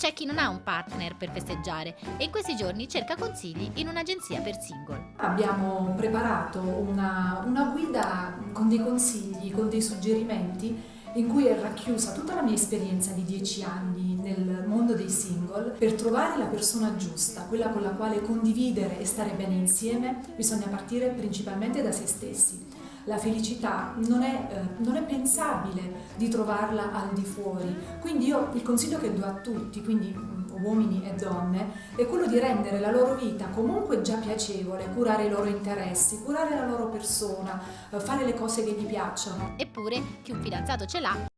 c'è chi non ha un partner per festeggiare e in questi giorni cerca consigli in un'agenzia per single. Abbiamo preparato una, una guida con dei consigli, con dei suggerimenti in cui è racchiusa tutta la mia esperienza di dieci anni nel mondo dei single. Per trovare la persona giusta, quella con la quale condividere e stare bene insieme, bisogna partire principalmente da se stessi. La felicità non è, eh, non è pensabile di trovarla al di fuori, quindi io il consiglio che do a tutti, quindi uomini e donne, è quello di rendere la loro vita comunque già piacevole, curare i loro interessi, curare la loro persona, eh, fare le cose che gli piacciono. Eppure chi un fidanzato ce l'ha